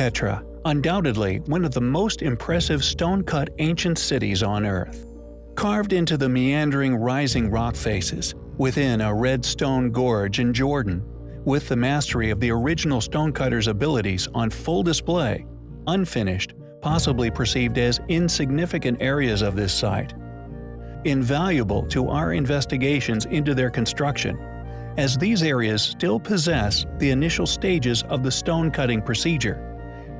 Petra, undoubtedly one of the most impressive stone-cut ancient cities on Earth. Carved into the meandering rising rock faces, within a red stone gorge in Jordan, with the mastery of the original stonecutter's abilities on full display, unfinished, possibly perceived as insignificant areas of this site. Invaluable to our investigations into their construction, as these areas still possess the initial stages of the stone cutting procedure,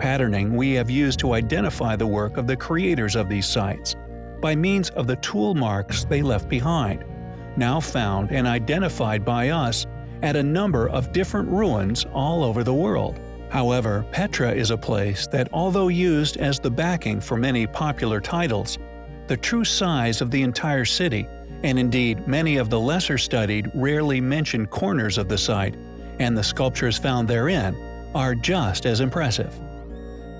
patterning we have used to identify the work of the creators of these sites, by means of the tool marks they left behind, now found and identified by us at a number of different ruins all over the world. However, Petra is a place that although used as the backing for many popular titles, the true size of the entire city, and indeed many of the lesser studied, rarely mentioned corners of the site, and the sculptures found therein, are just as impressive.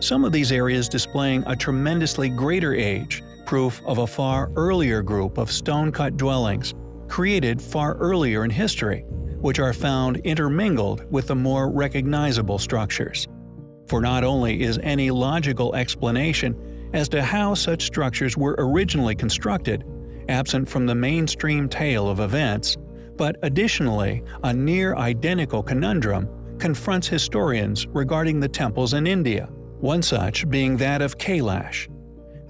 Some of these areas displaying a tremendously greater age, proof of a far earlier group of stone-cut dwellings, created far earlier in history, which are found intermingled with the more recognizable structures. For not only is any logical explanation as to how such structures were originally constructed absent from the mainstream tale of events, but additionally a near-identical conundrum confronts historians regarding the temples in India, one such being that of Kailash.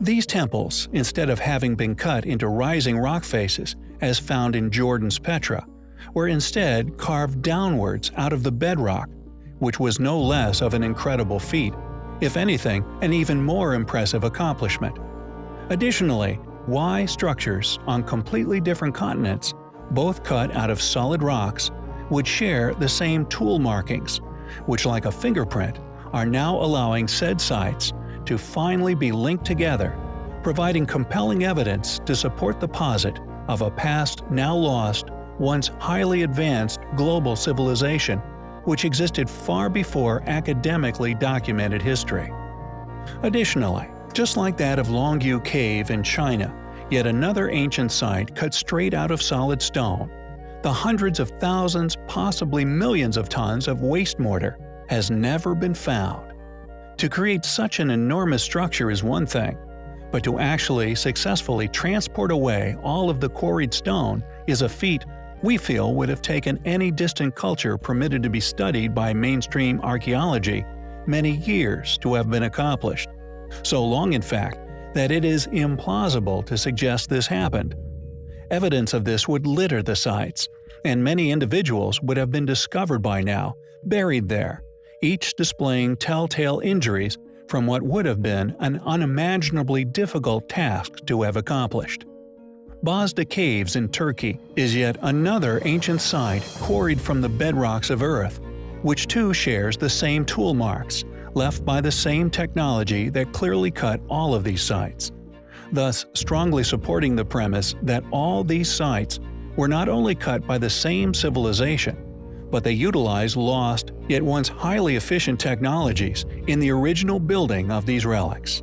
These temples, instead of having been cut into rising rock faces, as found in Jordan's Petra, were instead carved downwards out of the bedrock, which was no less of an incredible feat, if anything, an even more impressive accomplishment. Additionally, why structures on completely different continents, both cut out of solid rocks, would share the same tool markings, which like a fingerprint, are now allowing said sites to finally be linked together, providing compelling evidence to support the posit of a past now lost, once highly advanced global civilization which existed far before academically documented history. Additionally, just like that of Longyou Cave in China, yet another ancient site cut straight out of solid stone, the hundreds of thousands, possibly millions of tons of waste mortar has never been found. To create such an enormous structure is one thing, but to actually successfully transport away all of the quarried stone is a feat we feel would have taken any distant culture permitted to be studied by mainstream archaeology many years to have been accomplished. So long in fact, that it is implausible to suggest this happened. Evidence of this would litter the sites, and many individuals would have been discovered by now, buried there, each displaying telltale injuries from what would have been an unimaginably difficult task to have accomplished. Bozda Caves in Turkey is yet another ancient site quarried from the bedrocks of Earth, which too shares the same tool marks, left by the same technology that clearly cut all of these sites, thus strongly supporting the premise that all these sites were not only cut by the same civilization, but they utilize lost, yet once highly efficient technologies in the original building of these relics.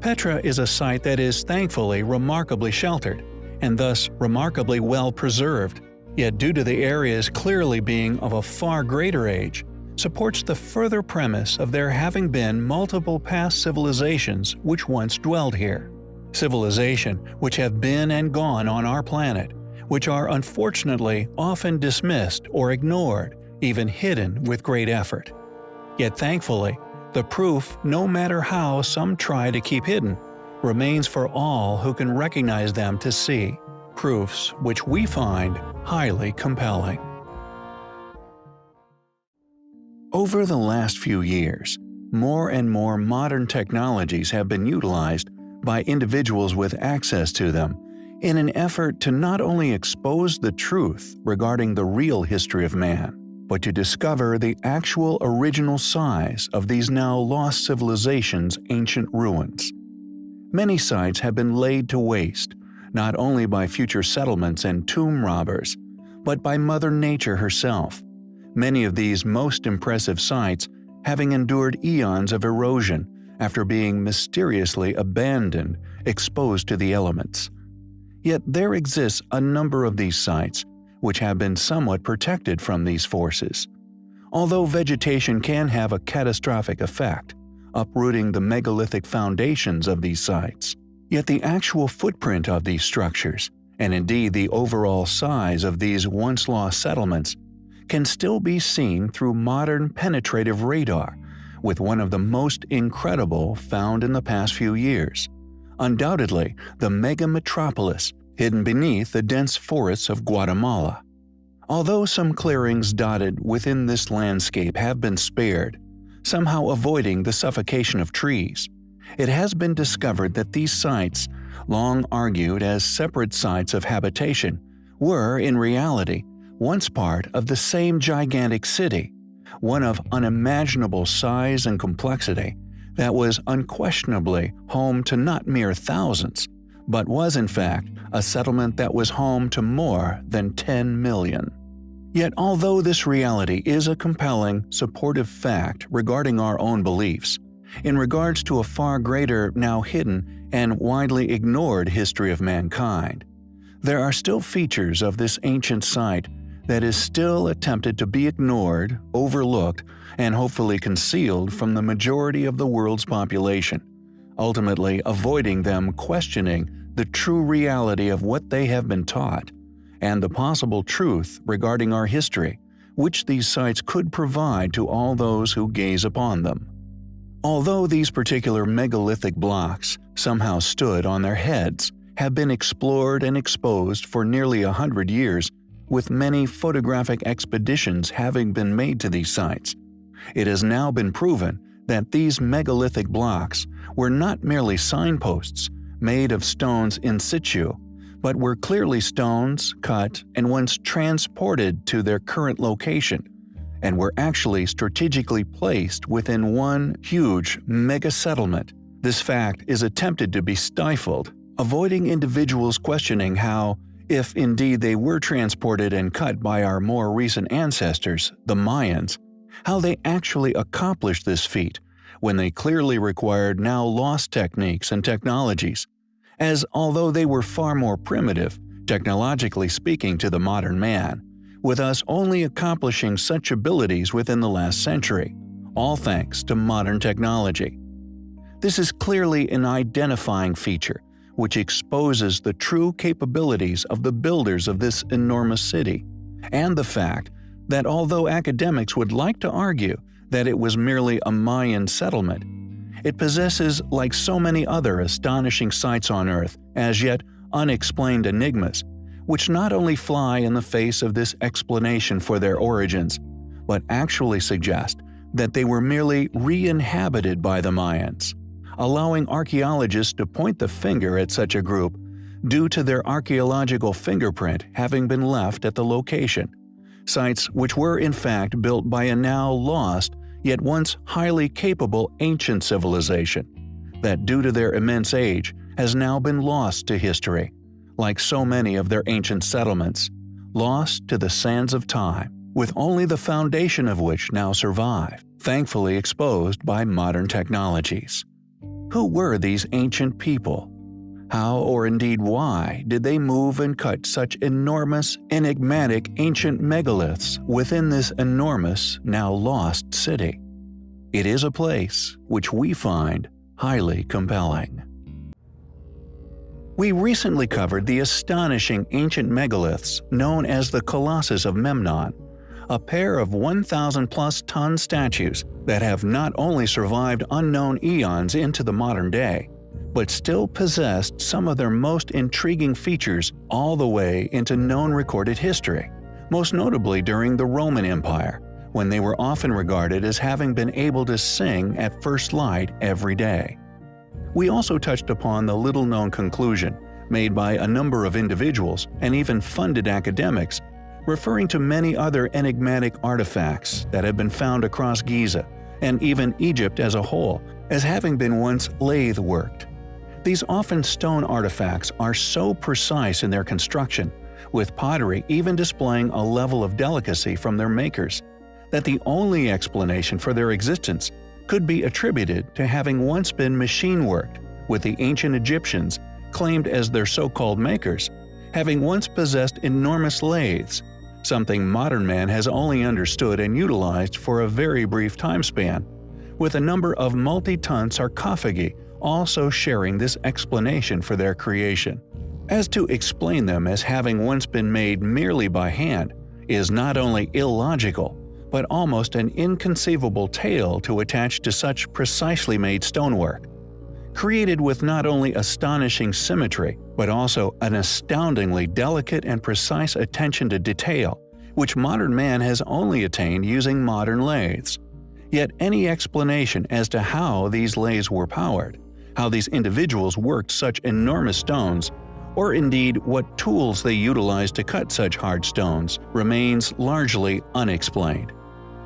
Petra is a site that is thankfully remarkably sheltered, and thus remarkably well preserved, yet due to the areas clearly being of a far greater age, supports the further premise of there having been multiple past civilizations which once dwelled here. Civilization which have been and gone on our planet, which are unfortunately often dismissed or ignored, even hidden with great effort. Yet thankfully, the proof, no matter how some try to keep hidden, remains for all who can recognize them to see, proofs which we find highly compelling. Over the last few years, more and more modern technologies have been utilized by individuals with access to them in an effort to not only expose the truth regarding the real history of man, but to discover the actual original size of these now lost civilizations' ancient ruins. Many sites have been laid to waste, not only by future settlements and tomb robbers, but by Mother Nature herself. Many of these most impressive sites having endured eons of erosion after being mysteriously abandoned, exposed to the elements. Yet there exists a number of these sites which have been somewhat protected from these forces. Although vegetation can have a catastrophic effect, uprooting the megalithic foundations of these sites. Yet the actual footprint of these structures, and indeed the overall size of these once lost settlements, can still be seen through modern penetrative radar, with one of the most incredible found in the past few years. Undoubtedly, the mega metropolis hidden beneath the dense forests of Guatemala. Although some clearings dotted within this landscape have been spared, somehow avoiding the suffocation of trees, it has been discovered that these sites, long argued as separate sites of habitation, were, in reality, once part of the same gigantic city, one of unimaginable size and complexity that was unquestionably home to not mere thousands, but was in fact a settlement that was home to more than 10 million. Yet although this reality is a compelling, supportive fact regarding our own beliefs, in regards to a far greater, now hidden, and widely ignored history of mankind, there are still features of this ancient site that is still attempted to be ignored, overlooked, and hopefully concealed from the majority of the world's population, ultimately avoiding them questioning the true reality of what they have been taught, and the possible truth regarding our history, which these sites could provide to all those who gaze upon them. Although these particular megalithic blocks somehow stood on their heads, have been explored and exposed for nearly a hundred years with many photographic expeditions having been made to these sites. It has now been proven that these megalithic blocks were not merely signposts made of stones in situ, but were clearly stones cut and once transported to their current location, and were actually strategically placed within one huge mega settlement. This fact is attempted to be stifled, avoiding individuals questioning how if indeed they were transported and cut by our more recent ancestors, the Mayans, how they actually accomplished this feat when they clearly required now lost techniques and technologies, as although they were far more primitive, technologically speaking to the modern man, with us only accomplishing such abilities within the last century, all thanks to modern technology. This is clearly an identifying feature which exposes the true capabilities of the builders of this enormous city, and the fact that although academics would like to argue that it was merely a Mayan settlement, it possesses, like so many other astonishing sites on Earth, as yet unexplained enigmas, which not only fly in the face of this explanation for their origins, but actually suggest that they were merely re-inhabited by the Mayans allowing archaeologists to point the finger at such a group due to their archaeological fingerprint having been left at the location. Sites which were in fact built by a now lost, yet once highly capable ancient civilization, that due to their immense age has now been lost to history, like so many of their ancient settlements, lost to the sands of time, with only the foundation of which now survive, thankfully exposed by modern technologies. Who were these ancient people? How, or indeed why, did they move and cut such enormous, enigmatic ancient megaliths within this enormous, now lost city? It is a place which we find highly compelling. We recently covered the astonishing ancient megaliths known as the Colossus of Memnon, a pair of 1,000 plus ton statues that have not only survived unknown eons into the modern day, but still possessed some of their most intriguing features all the way into known recorded history, most notably during the Roman Empire, when they were often regarded as having been able to sing at first light every day. We also touched upon the little-known conclusion, made by a number of individuals and even funded academics, referring to many other enigmatic artifacts that have been found across Giza, and even Egypt as a whole, as having been once lathe-worked. These often stone artifacts are so precise in their construction, with pottery even displaying a level of delicacy from their makers, that the only explanation for their existence could be attributed to having once been machine-worked, with the ancient Egyptians, claimed as their so-called makers, having once possessed enormous lathes something modern man has only understood and utilized for a very brief time span, with a number of multi-ton sarcophagi also sharing this explanation for their creation. As to explain them as having once been made merely by hand is not only illogical, but almost an inconceivable tale to attach to such precisely made stonework. Created with not only astonishing symmetry, but also an astoundingly delicate and precise attention to detail, which modern man has only attained using modern lathes. Yet any explanation as to how these lathes were powered, how these individuals worked such enormous stones, or indeed what tools they utilized to cut such hard stones, remains largely unexplained.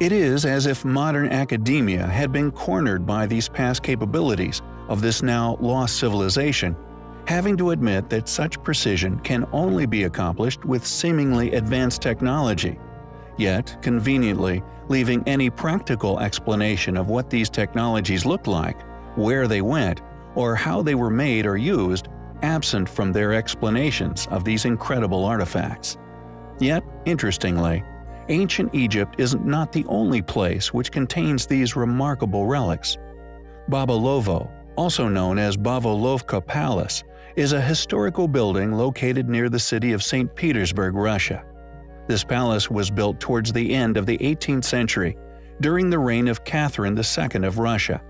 It is as if modern academia had been cornered by these past capabilities of this now lost civilization, having to admit that such precision can only be accomplished with seemingly advanced technology, yet, conveniently, leaving any practical explanation of what these technologies looked like, where they went, or how they were made or used absent from their explanations of these incredible artifacts. Yet, interestingly, ancient Egypt is not the only place which contains these remarkable relics. Babolovo, also known as Bavolovka Palace, is a historical building located near the city of St. Petersburg, Russia. This palace was built towards the end of the 18th century, during the reign of Catherine II of Russia,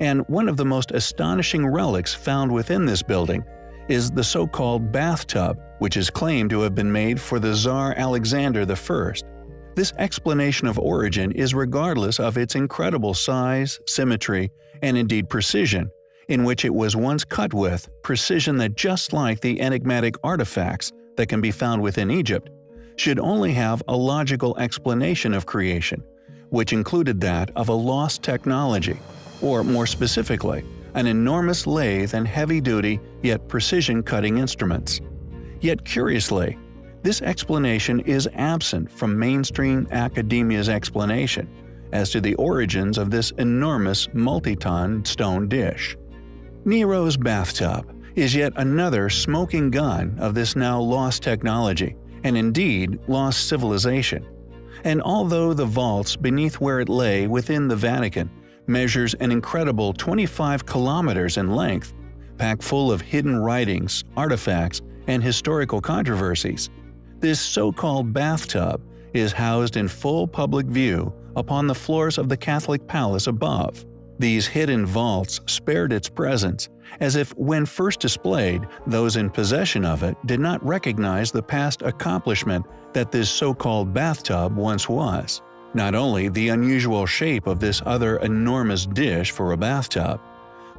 and one of the most astonishing relics found within this building is the so-called bathtub, which is claimed to have been made for the Tsar Alexander I. This explanation of origin is regardless of its incredible size, symmetry, and indeed precision, in which it was once cut with, precision that just like the enigmatic artifacts that can be found within Egypt, should only have a logical explanation of creation, which included that of a lost technology, or more specifically, an enormous lathe and heavy-duty yet precision-cutting instruments. Yet curiously, this explanation is absent from mainstream academia's explanation as to the origins of this enormous multi-ton stone dish. Nero's bathtub is yet another smoking gun of this now lost technology, and indeed lost civilization. And although the vaults beneath where it lay within the Vatican measures an incredible 25 kilometers in length, packed full of hidden writings, artifacts, and historical controversies, this so-called bathtub is housed in full public view upon the floors of the Catholic palace above. These hidden vaults spared its presence, as if when first displayed, those in possession of it did not recognize the past accomplishment that this so-called bathtub once was. Not only the unusual shape of this other enormous dish for a bathtub,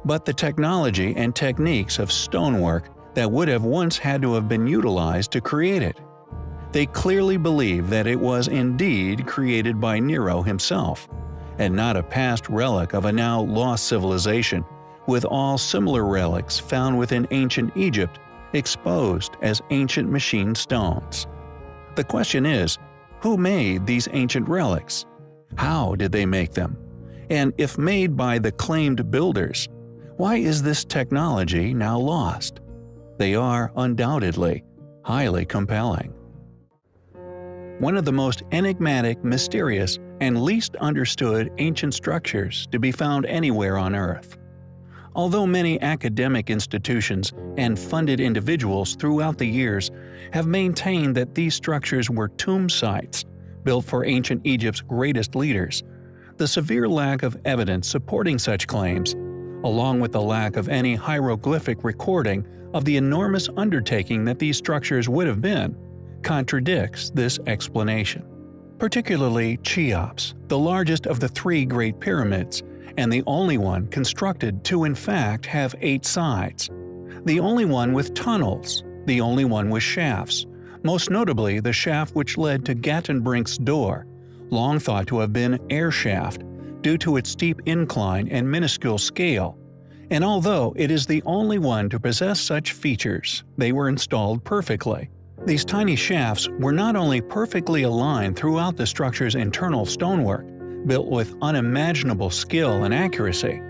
but the technology and techniques of stonework that would have once had to have been utilized to create it. They clearly believe that it was indeed created by Nero himself, and not a past relic of a now lost civilization, with all similar relics found within ancient Egypt exposed as ancient machine stones. The question is, who made these ancient relics? How did they make them? And if made by the claimed builders, why is this technology now lost? They are, undoubtedly, highly compelling. One of the most enigmatic, mysterious, and least understood ancient structures to be found anywhere on Earth. Although many academic institutions and funded individuals throughout the years have maintained that these structures were tomb sites built for ancient Egypt's greatest leaders, the severe lack of evidence supporting such claims, along with the lack of any hieroglyphic recording of the enormous undertaking that these structures would have been, contradicts this explanation particularly Cheops, the largest of the three Great Pyramids, and the only one constructed to in fact have eight sides. The only one with tunnels, the only one with shafts, most notably the shaft which led to Gantenbrink's door, long thought to have been air shaft due to its steep incline and minuscule scale, and although it is the only one to possess such features, they were installed perfectly. These tiny shafts were not only perfectly aligned throughout the structure's internal stonework, built with unimaginable skill and accuracy,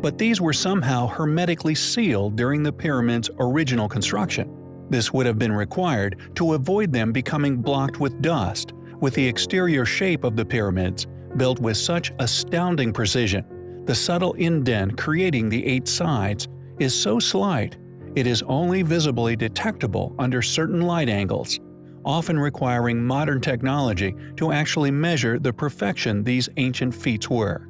but these were somehow hermetically sealed during the pyramid's original construction. This would have been required to avoid them becoming blocked with dust, with the exterior shape of the pyramids built with such astounding precision The subtle indent creating the eight sides is so slight it is only visibly detectable under certain light angles, often requiring modern technology to actually measure the perfection these ancient feats were.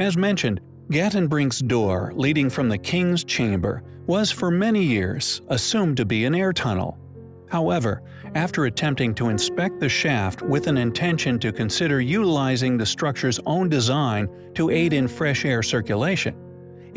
As mentioned, Gantenbrink's door leading from the king's chamber was for many years assumed to be an air tunnel. However, after attempting to inspect the shaft with an intention to consider utilizing the structure's own design to aid in fresh air circulation,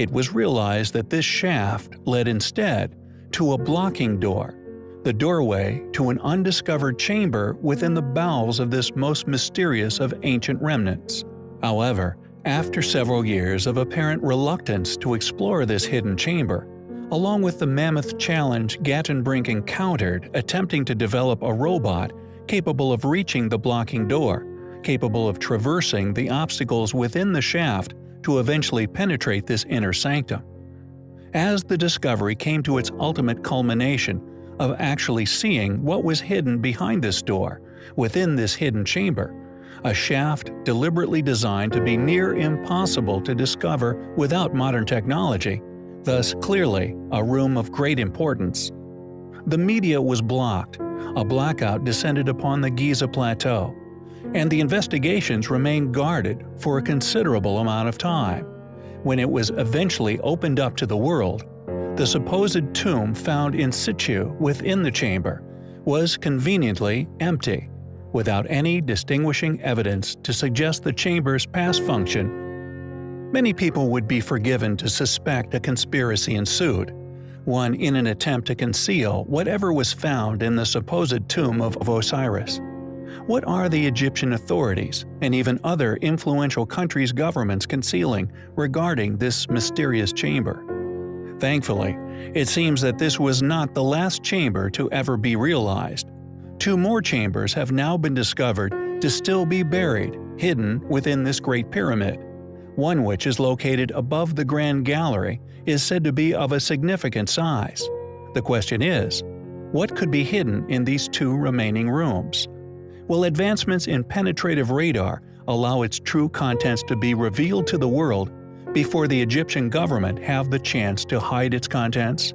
it was realized that this shaft led instead to a blocking door, the doorway to an undiscovered chamber within the bowels of this most mysterious of ancient remnants. However, after several years of apparent reluctance to explore this hidden chamber, along with the mammoth challenge Gantenbrink encountered attempting to develop a robot capable of reaching the blocking door, capable of traversing the obstacles within the shaft to eventually penetrate this inner sanctum. As the discovery came to its ultimate culmination of actually seeing what was hidden behind this door, within this hidden chamber, a shaft deliberately designed to be near impossible to discover without modern technology, thus clearly a room of great importance. The media was blocked, a blackout descended upon the Giza Plateau, and the investigations remained guarded for a considerable amount of time. When it was eventually opened up to the world, the supposed tomb found in situ within the chamber was conveniently empty, without any distinguishing evidence to suggest the chamber's past function. Many people would be forgiven to suspect a conspiracy ensued, one in an attempt to conceal whatever was found in the supposed tomb of Osiris. What are the Egyptian authorities, and even other influential countries' governments concealing regarding this mysterious chamber? Thankfully, it seems that this was not the last chamber to ever be realized. Two more chambers have now been discovered to still be buried, hidden within this Great Pyramid. One which is located above the Grand Gallery is said to be of a significant size. The question is, what could be hidden in these two remaining rooms? Will advancements in penetrative radar allow its true contents to be revealed to the world before the Egyptian government have the chance to hide its contents?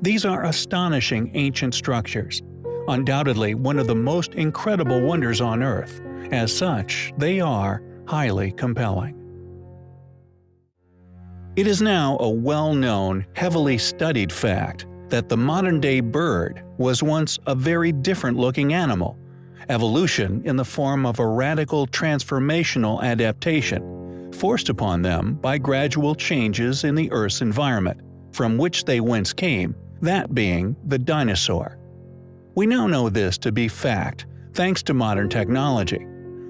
These are astonishing ancient structures, undoubtedly one of the most incredible wonders on Earth. As such, they are highly compelling. It is now a well-known, heavily studied fact that the modern-day bird was once a very different-looking animal evolution in the form of a radical transformational adaptation, forced upon them by gradual changes in the Earth's environment, from which they whence came, that being the dinosaur. We now know this to be fact thanks to modern technology.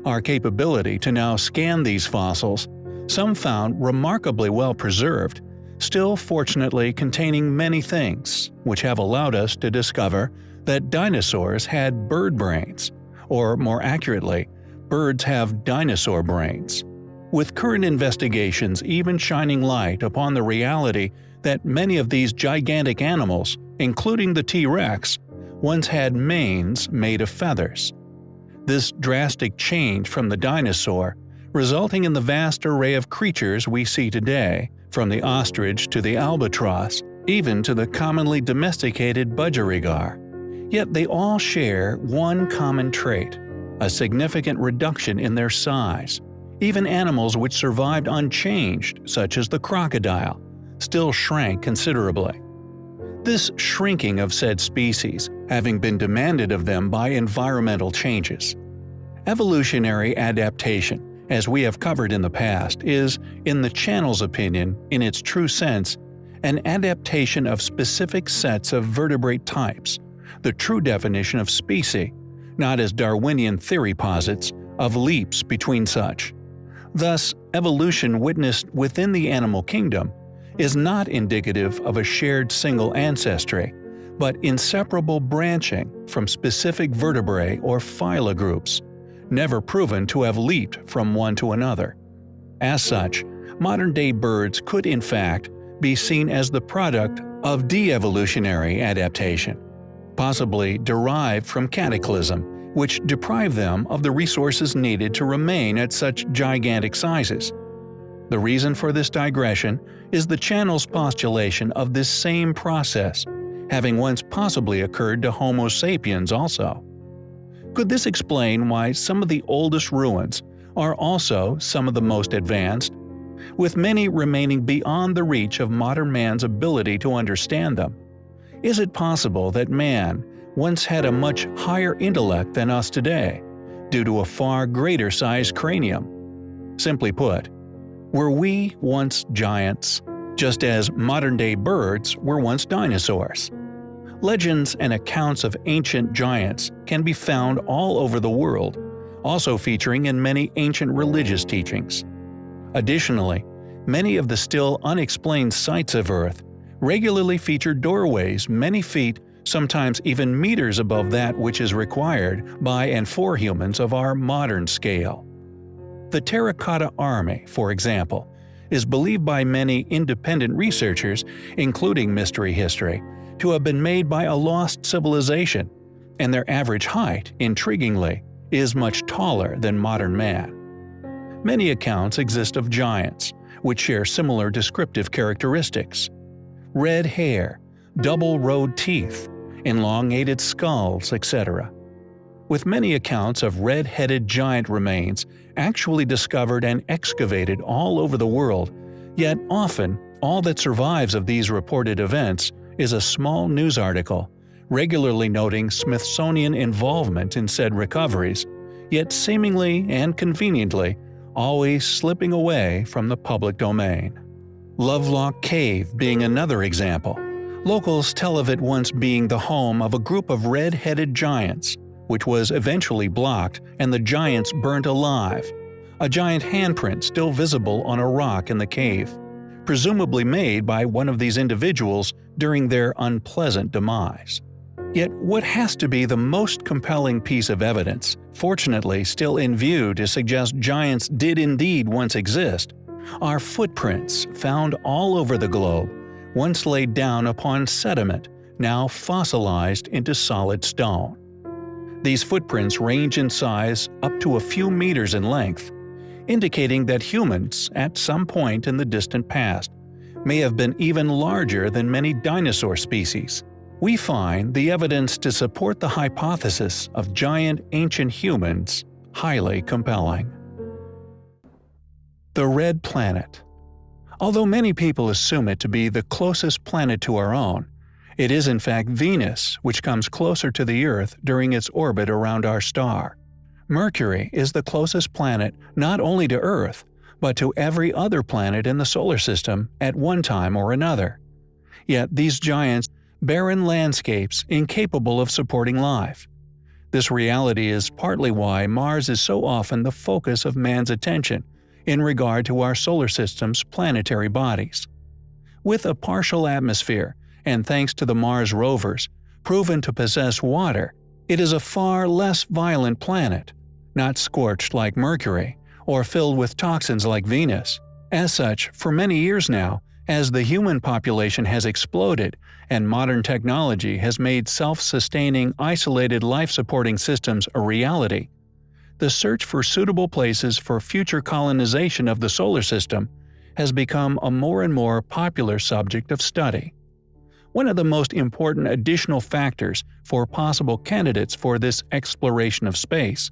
Our capability to now scan these fossils, some found remarkably well preserved, still fortunately containing many things, which have allowed us to discover that dinosaurs had bird brains, or more accurately, birds have dinosaur brains. With current investigations even shining light upon the reality that many of these gigantic animals, including the T-Rex, once had manes made of feathers. This drastic change from the dinosaur, resulting in the vast array of creatures we see today, from the ostrich to the albatross, even to the commonly domesticated budgerigar. Yet they all share one common trait – a significant reduction in their size. Even animals which survived unchanged, such as the crocodile, still shrank considerably. This shrinking of said species having been demanded of them by environmental changes. Evolutionary adaptation, as we have covered in the past, is, in the channel's opinion, in its true sense, an adaptation of specific sets of vertebrate types the true definition of species, not as Darwinian theory posits, of leaps between such. Thus, evolution witnessed within the animal kingdom is not indicative of a shared single ancestry, but inseparable branching from specific vertebrae or phyla groups, never proven to have leaped from one to another. As such, modern-day birds could in fact be seen as the product of de-evolutionary adaptation possibly derived from cataclysm, which deprived them of the resources needed to remain at such gigantic sizes. The reason for this digression is the channel's postulation of this same process, having once possibly occurred to Homo sapiens also. Could this explain why some of the oldest ruins are also some of the most advanced, with many remaining beyond the reach of modern man's ability to understand them? Is it possible that man once had a much higher intellect than us today, due to a far greater sized cranium? Simply put, were we once giants, just as modern-day birds were once dinosaurs? Legends and accounts of ancient giants can be found all over the world, also featuring in many ancient religious teachings. Additionally, many of the still unexplained sites of Earth regularly feature doorways many feet, sometimes even meters above that which is required by and for humans of our modern scale. The Terracotta Army, for example, is believed by many independent researchers, including Mystery History, to have been made by a lost civilization, and their average height, intriguingly, is much taller than modern man. Many accounts exist of giants, which share similar descriptive characteristics. Red hair, double-rowed teeth, elongated skulls, etc with many accounts of red-headed giant remains actually discovered and excavated all over the world, yet often all that survives of these reported events is a small news article, regularly noting Smithsonian involvement in said recoveries, yet seemingly and conveniently always slipping away from the public domain. Lovelock Cave being another example. Locals tell of it once being the home of a group of red-headed giants, which was eventually blocked and the giants burnt alive. A giant handprint still visible on a rock in the cave, presumably made by one of these individuals during their unpleasant demise. Yet what has to be the most compelling piece of evidence, fortunately still in view to suggest giants did indeed once exist, are footprints found all over the globe, once laid down upon sediment, now fossilized into solid stone. These footprints range in size up to a few meters in length, indicating that humans, at some point in the distant past, may have been even larger than many dinosaur species. We find the evidence to support the hypothesis of giant ancient humans highly compelling. The Red Planet Although many people assume it to be the closest planet to our own, it is in fact Venus which comes closer to the Earth during its orbit around our star. Mercury is the closest planet not only to Earth, but to every other planet in the solar system at one time or another. Yet these giants barren landscapes incapable of supporting life. This reality is partly why Mars is so often the focus of man's attention in regard to our solar system's planetary bodies. With a partial atmosphere and thanks to the Mars rovers, proven to possess water, it is a far less violent planet, not scorched like Mercury, or filled with toxins like Venus. As such, for many years now, as the human population has exploded and modern technology has made self-sustaining isolated life-supporting systems a reality, the search for suitable places for future colonization of the solar system has become a more and more popular subject of study. One of the most important additional factors for possible candidates for this exploration of space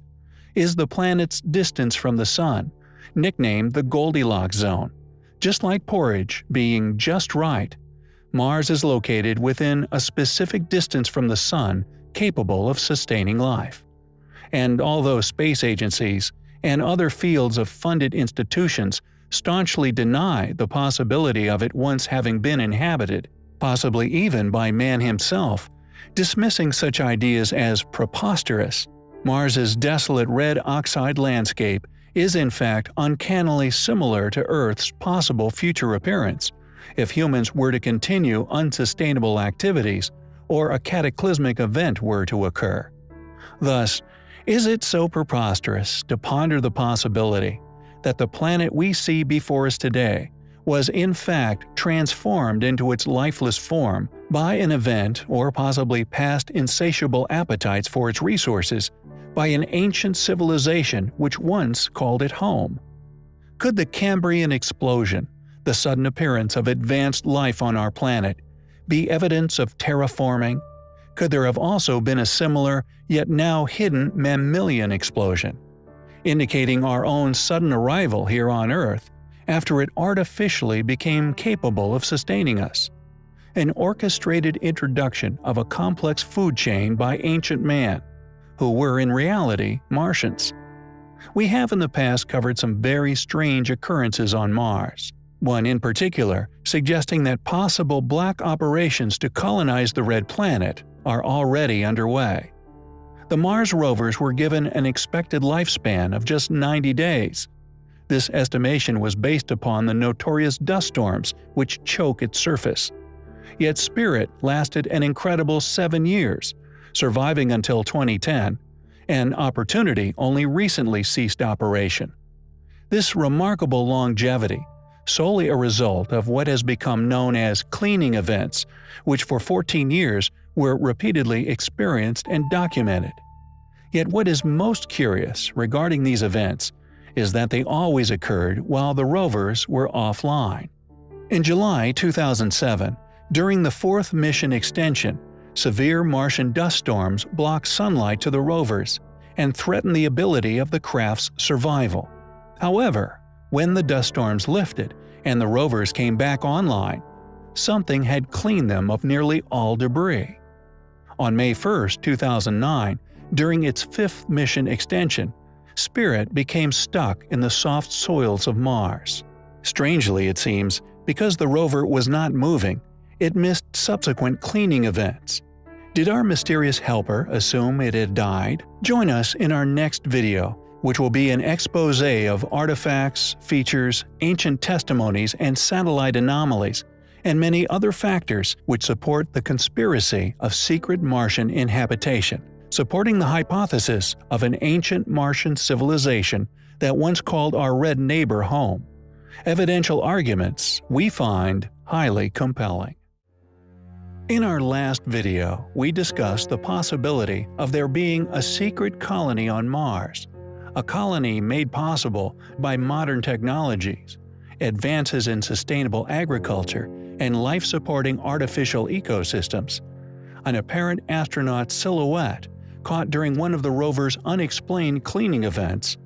is the planet's distance from the Sun, nicknamed the Goldilocks zone. Just like porridge being just right, Mars is located within a specific distance from the Sun capable of sustaining life. And although space agencies and other fields of funded institutions staunchly deny the possibility of it once having been inhabited, possibly even by man himself, dismissing such ideas as preposterous. Mars's desolate red oxide landscape is in fact uncannily similar to Earth's possible future appearance, if humans were to continue unsustainable activities or a cataclysmic event were to occur. Thus, is it so preposterous to ponder the possibility that the planet we see before us today was in fact transformed into its lifeless form by an event or possibly past insatiable appetites for its resources by an ancient civilization which once called it home. Could the Cambrian explosion, the sudden appearance of advanced life on our planet, be evidence of terraforming? Could there have also been a similar, yet now hidden mammalian explosion, indicating our own sudden arrival here on Earth after it artificially became capable of sustaining us? An orchestrated introduction of a complex food chain by ancient man, who were in reality Martians. We have in the past covered some very strange occurrences on Mars, one in particular suggesting that possible black operations to colonize the Red Planet are already underway. The Mars rovers were given an expected lifespan of just 90 days. This estimation was based upon the notorious dust storms which choke its surface. Yet Spirit lasted an incredible seven years, surviving until 2010, and Opportunity only recently ceased operation. This remarkable longevity, solely a result of what has become known as cleaning events, which for 14 years were repeatedly experienced and documented. Yet what is most curious regarding these events is that they always occurred while the rovers were offline. In July 2007, during the fourth mission extension, severe Martian dust storms blocked sunlight to the rovers and threatened the ability of the craft's survival. However, when the dust storms lifted and the rovers came back online, something had cleaned them of nearly all debris. On May 1, 2009, during its fifth mission extension, Spirit became stuck in the soft soils of Mars. Strangely, it seems, because the rover was not moving, it missed subsequent cleaning events. Did our mysterious helper assume it had died? Join us in our next video, which will be an expose of artifacts, features, ancient testimonies, and satellite anomalies, and many other factors which support the conspiracy of secret Martian inhabitation, supporting the hypothesis of an ancient Martian civilization that once called our red neighbor home. Evidential arguments we find highly compelling. In our last video, we discussed the possibility of there being a secret colony on Mars, a colony made possible by modern technologies, advances in sustainable agriculture, and life-supporting artificial ecosystems. An apparent astronaut silhouette caught during one of the rover's unexplained cleaning events,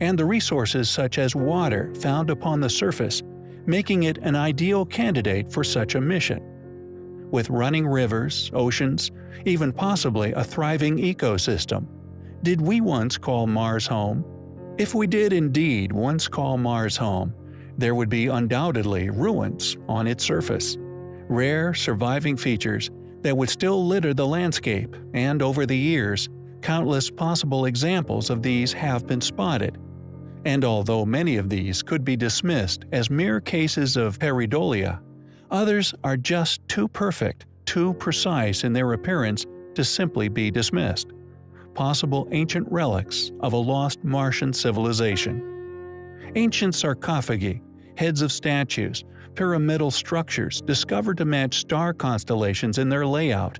and the resources such as water found upon the surface, making it an ideal candidate for such a mission with running rivers, oceans, even possibly a thriving ecosystem. Did we once call Mars home? If we did indeed once call Mars home, there would be undoubtedly ruins on its surface, rare surviving features that would still litter the landscape, and over the years, countless possible examples of these have been spotted. And although many of these could be dismissed as mere cases of pareidolia, Others are just too perfect, too precise in their appearance to simply be dismissed. Possible ancient relics of a lost Martian civilization. Ancient sarcophagi, heads of statues, pyramidal structures discovered to match star constellations in their layout,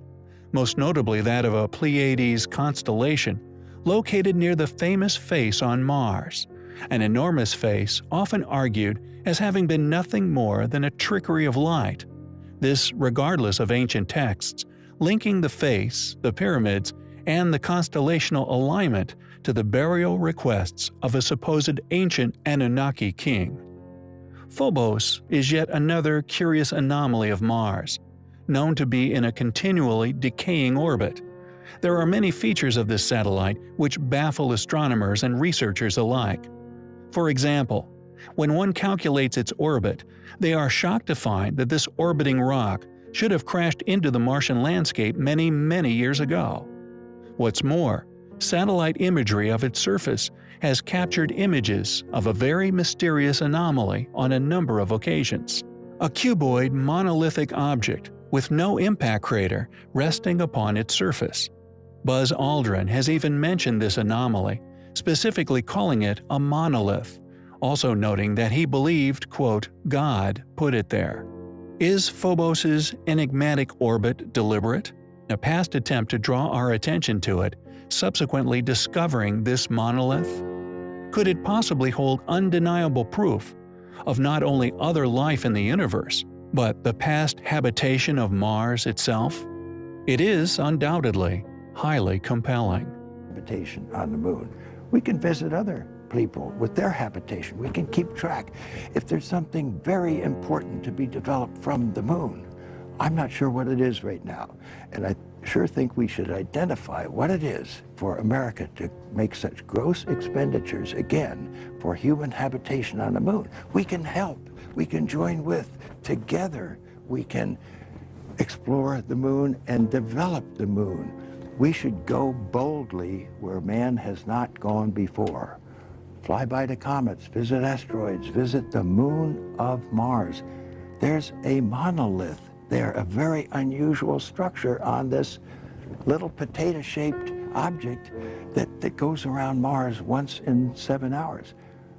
most notably that of a Pleiades constellation, located near the famous face on Mars, an enormous face often argued as having been nothing more than a trickery of light, this regardless of ancient texts, linking the face, the pyramids, and the constellational alignment to the burial requests of a supposed ancient Anunnaki king. Phobos is yet another curious anomaly of Mars, known to be in a continually decaying orbit. There are many features of this satellite which baffle astronomers and researchers alike. For example, when one calculates its orbit, they are shocked to find that this orbiting rock should have crashed into the Martian landscape many, many years ago. What's more, satellite imagery of its surface has captured images of a very mysterious anomaly on a number of occasions. A cuboid monolithic object with no impact crater resting upon its surface. Buzz Aldrin has even mentioned this anomaly, specifically calling it a monolith also noting that he believed, quote, God put it there. Is Phobos's enigmatic orbit deliberate? A past attempt to draw our attention to it, subsequently discovering this monolith? Could it possibly hold undeniable proof of not only other life in the universe, but the past habitation of Mars itself? It is, undoubtedly, highly compelling. Habitation on the moon. We can visit other people with their habitation. We can keep track. If there's something very important to be developed from the moon, I'm not sure what it is right now. And I sure think we should identify what it is for America to make such gross expenditures again for human habitation on the moon. We can help. We can join with. Together, we can explore the moon and develop the moon. We should go boldly where man has not gone before. Fly by the comets, visit asteroids, visit the moon of Mars. There's a monolith there, a very unusual structure on this little potato-shaped object that, that goes around Mars once in seven hours.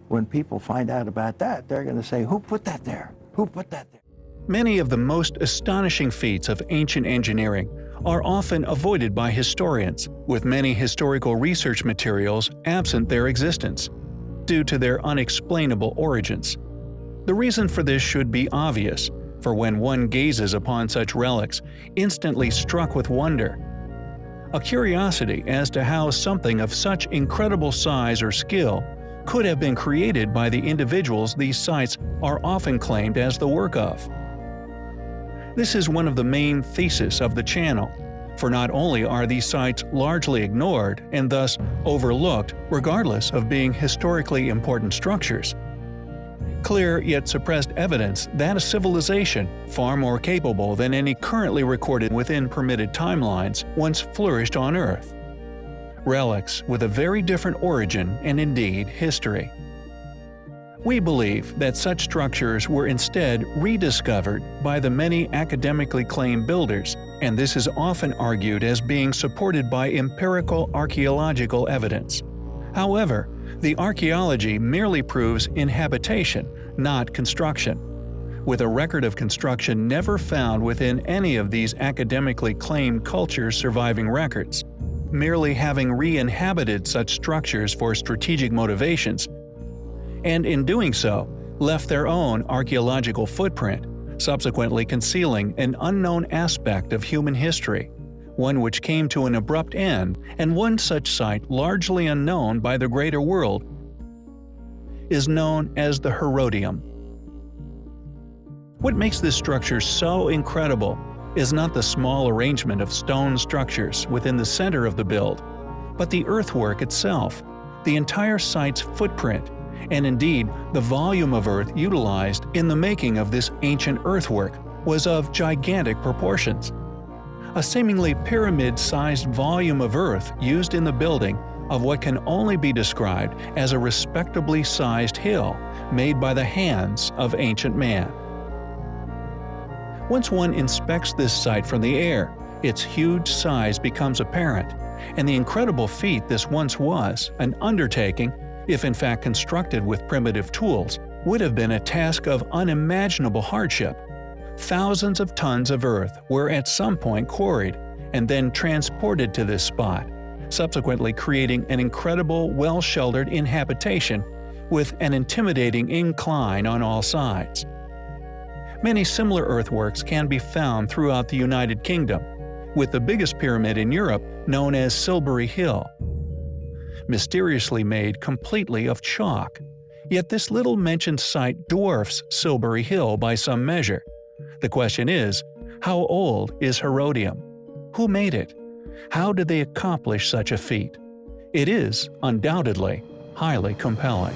When people find out about that, they're going to say, who put that there? Who put that there? Many of the most astonishing feats of ancient engineering are often avoided by historians, with many historical research materials absent their existence, due to their unexplainable origins. The reason for this should be obvious, for when one gazes upon such relics, instantly struck with wonder. A curiosity as to how something of such incredible size or skill could have been created by the individuals these sites are often claimed as the work of. This is one of the main theses of the channel, for not only are these sites largely ignored and thus overlooked regardless of being historically important structures, clear yet suppressed evidence that a civilization far more capable than any currently recorded within permitted timelines once flourished on Earth. Relics with a very different origin and indeed history. We believe that such structures were instead rediscovered by the many academically claimed builders, and this is often argued as being supported by empirical archaeological evidence. However, the archaeology merely proves inhabitation, not construction. With a record of construction never found within any of these academically claimed cultures' surviving records, merely having re-inhabited such structures for strategic motivations and in doing so, left their own archaeological footprint, subsequently concealing an unknown aspect of human history, one which came to an abrupt end, and one such site largely unknown by the greater world is known as the Herodium. What makes this structure so incredible is not the small arrangement of stone structures within the center of the build, but the earthwork itself, the entire site's footprint, and indeed the volume of earth utilized in the making of this ancient earthwork was of gigantic proportions. A seemingly pyramid-sized volume of earth used in the building of what can only be described as a respectably sized hill made by the hands of ancient man. Once one inspects this site from the air, its huge size becomes apparent, and the incredible feat this once was, an undertaking if in fact constructed with primitive tools, would have been a task of unimaginable hardship. Thousands of tons of earth were at some point quarried and then transported to this spot, subsequently creating an incredible well-sheltered inhabitation with an intimidating incline on all sides. Many similar earthworks can be found throughout the United Kingdom, with the biggest pyramid in Europe known as Silbury Hill, mysteriously made completely of chalk. Yet this little mentioned site dwarfs Silbury Hill by some measure. The question is, how old is Herodium? Who made it? How did they accomplish such a feat? It is, undoubtedly, highly compelling.